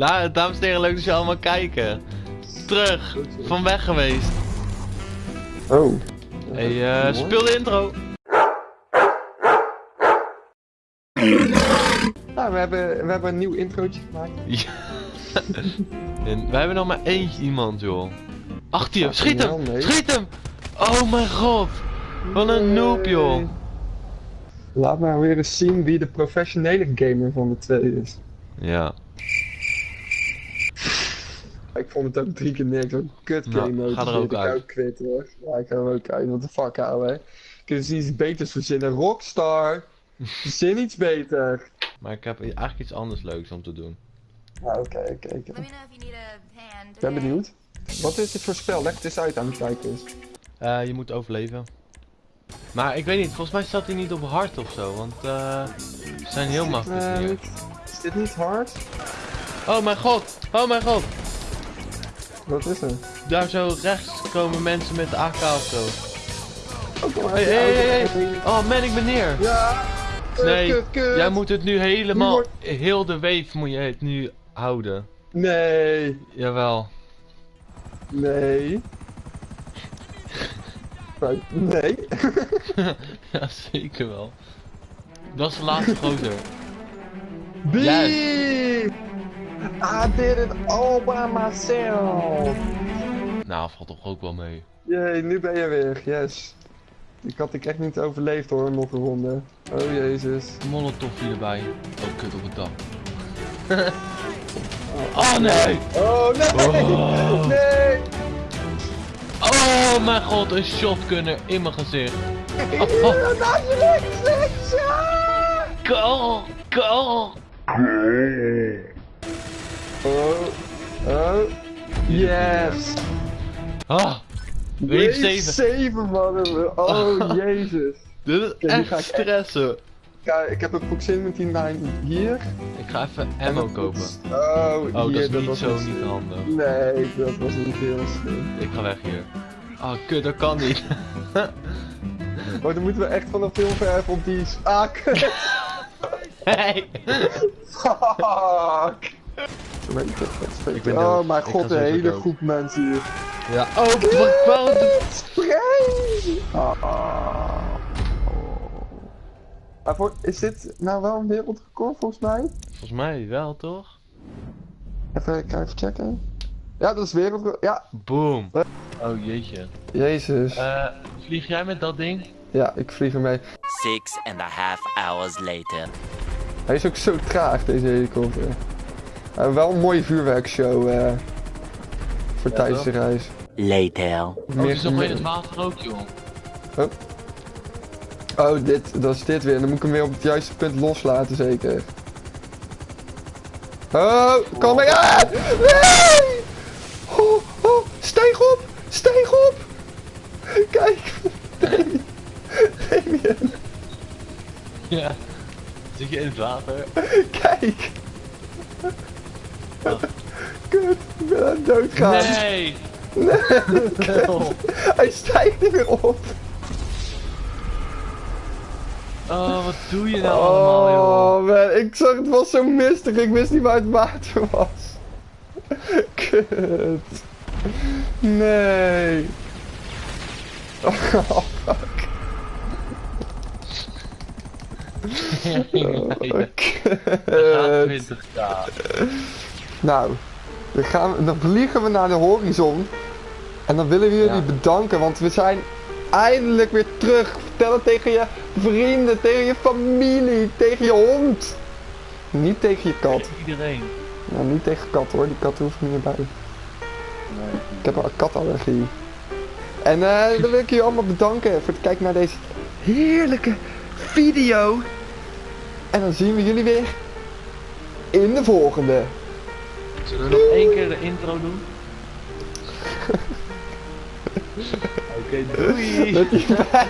La, dames en heren, leuk dat je allemaal kijken. Terug, van weg geweest. Oh. Hey, eh, speel de intro. Nou, we hebben, we hebben een nieuw introotje gemaakt. Ja. en wij hebben nog maar eentje iemand, joh. Achter je, schiet hem! Nee. Schiet hem! Oh mijn god! Wat een noob, joh. Laat maar weer eens zien wie de professionele gamer van de twee is. Ja. Ik vond het ook drie keer niks. Een kut Nou, game mode. ga er ook ik uit. ook kwijt hoor. Ja, ik ga er ook uit. Wat de fuck ouwe. Kunnen ze iets beters verzinnen? Rockstar! Verzin iets beter! Maar ik heb eigenlijk iets anders leuks om te doen. Nou, oké, oké. oké. Let me know if you need a hand. Ik ben benieuwd. Wat is dit voor spel? Leg het eens uit aan de kijkers. Eh, je moet overleven. Maar ik weet niet, volgens mij staat hij niet op hard of zo, want eh ze zijn heel Is dit, makkelijk eh, hier. Is dit niet hard? Oh mijn god! Oh mijn god! Wat is er? Daar zo rechts komen mensen met de AK of zo. Oh, kom maar. Hey, hey, hey, hey. Oh man, ik ben neer! Ja! Nee, kut, kut. jij moet het nu helemaal, wordt- heel de wave moet je het nu houden. Nee, Jawel. nee. Nee. Ja, zeker wel. Dat is de laatste gozer. B! I did it all by myself. Nou, valt toch ook wel mee. Jee, nu ben je weer. Yes. Ik had ik echt niet overleefd hoor, nog een ronde. Oh jezus. Molotov erbij. Oh, kut op het dak. oh nee! Oh nee! Oh. Nee! Oh mijn god, een shotgunner in mijn gezicht. Ja, naast je links, links! Ja! Goal! Goal! Yes! Ah, wave 7. 7 man. Oh jezus. Dit is echt ga ik- stressen. Kijk, ik heb een proximity mine hier. Ik ga even ammo kopen. Oh, Oh, hier, dat is niet was zo niet- niet handig. Nee, dat was niet heel slim. Ik ga weg hier. Oh, kut, dat kan niet. Oh, dan moeten we echt vanaf heel ver even op die... Ah, kut. hey! Fuck! Ik ben oh mijn god, een hele dood. groep mensen hier. Ja. Oh, wat waarom doe- Spray! Ah. Ah, voor- Is dit nou wel een wereldrecord volgens mij? Volgens mij wel, toch? Even, ik ga even checken. Ja, dat is wereldrecord. Ja, Boom. Oh, jeetje. jezus. Eh, vlieg jij met dat ding? Ja, ik vlieg ermee. Six and a half hours later. Hij is ook zo traag, deze helikopter. Uh, wel een mooie vuurwerkshow eh voor Ja, tijdens de reis. Later. Oh, het is nog in het water ook, joh. Oh, dit, dat is dit weer. Dan moet ik hem weer op het juiste punt loslaten, zeker. Oh, kom maar aan! Nee! Oh, oh, stijg op! Stijg op! Kijk! Damien, Ja. Zit je in het water? kijk! Kut, ik ben aan het doodgaan. Nee! Hij stijgt niet meer op. Oh, wat doe je nou allemaal, joh? Oh man, ik zag het was zo mistig, ik wist niet waar het water was. Kut. Nee. Oh fuck. Oh, kut. 20k. Nou, dan, gaan we, dan vliegen we naar de horizon. En dan willen we jullie Ja. bedanken, want we zijn eindelijk weer terug. Vertel het tegen je vrienden, tegen je familie, tegen je hond. Niet tegen je kat. Iedereen. Nou, niet tegen kat hoor, die kat hoeft niet meer bij. Ik heb een katallergie. En eh, dan wil ik jullie allemaal bedanken voor het kijken naar deze heerlijke video. En dan zien we jullie weer in de volgende. Zullen we nog één keer de intro doen? Oké, doei! Met die vijf.